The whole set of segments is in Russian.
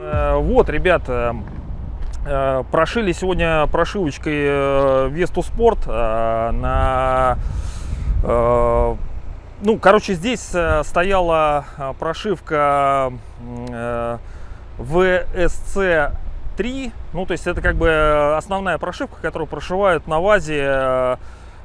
Э, вот, ребята, э, прошили сегодня прошивочкой э, Весту Спорт на... Ну, короче, здесь стояла прошивка VSC. 3. Ну, то есть это как бы э, основная прошивка, которую прошивают на ВАЗе э,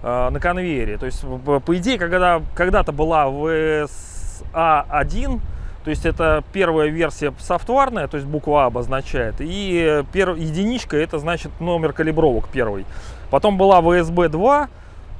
э, на конвейере. То есть, по идее, когда когда-то была VSA1, то есть это первая версия софтварная, то есть буква А обозначает, и пер, единичка это значит номер калибровок первый. Потом была VSB 2,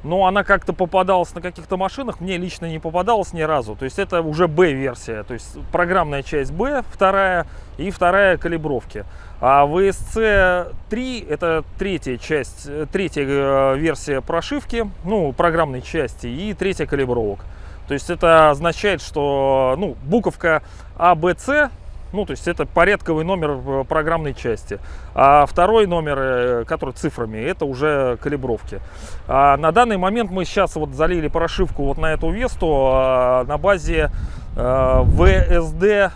но она как-то попадалась на каких-то машинах, мне лично не попадалась ни разу. То есть это уже B-версия, то есть программная часть B, вторая и вторая калибровки. А VSC 3 это третья часть, э, третья э, версия прошивки, ну, программной части и третья калибровок. То есть это означает, что ну, буковка А, Б, С, ну, то есть это порядковый номер э, программной части. А второй номер, э, который цифрами, это уже калибровки. А на данный момент мы сейчас вот залили прошивку вот на эту Весту а, на базе э, VSD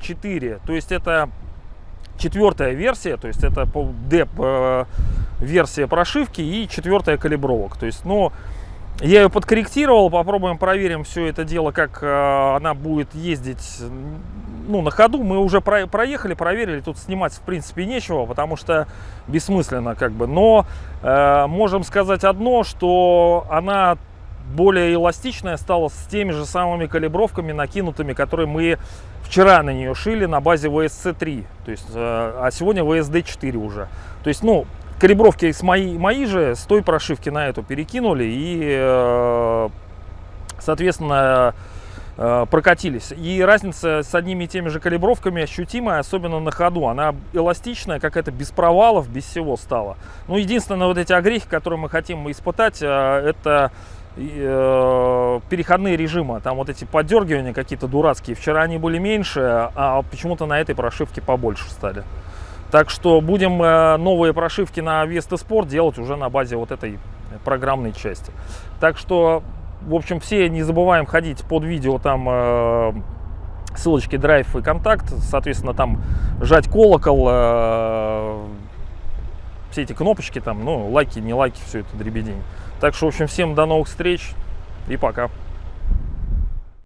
4. То есть это четвертая версия, то есть это деп э, версия прошивки и четвертая калибровок. То есть, ну, я ее подкорректировал, попробуем проверим все это дело, как э, она будет ездить ну, на ходу. Мы уже про- проехали, проверили, тут снимать в принципе нечего, потому что бессмысленно как бы. Но э, можем сказать одно, что она более эластичная стала с теми же самыми калибровками накинутыми, которые мы вчера на нее шили на базе VSC3, то есть, э, а сегодня VSD4 уже. То есть, ну, калибровки с мои, мои же с той прошивки на эту перекинули и, э, соответственно, прокатились. И разница с одними и теми же калибровками ощутимая, особенно на ходу. Она эластичная, как это без провалов, без всего стала. Ну, единственное, вот эти огрехи, которые мы хотим испытать, э, это э, переходные режимы. Там вот эти подергивания какие-то дурацкие. Вчера они были меньше, а почему-то на этой прошивке побольше стали. Так что будем э, новые прошивки на Vesta Sport делать уже на базе вот этой программной части. Так что, в общем, все не забываем ходить под видео, там э, ссылочки драйв и контакт, соответственно, там жать колокол, э, все эти кнопочки там, ну, лайки, не лайки, все это дребедень. Так что, в общем, всем до новых встреч и пока.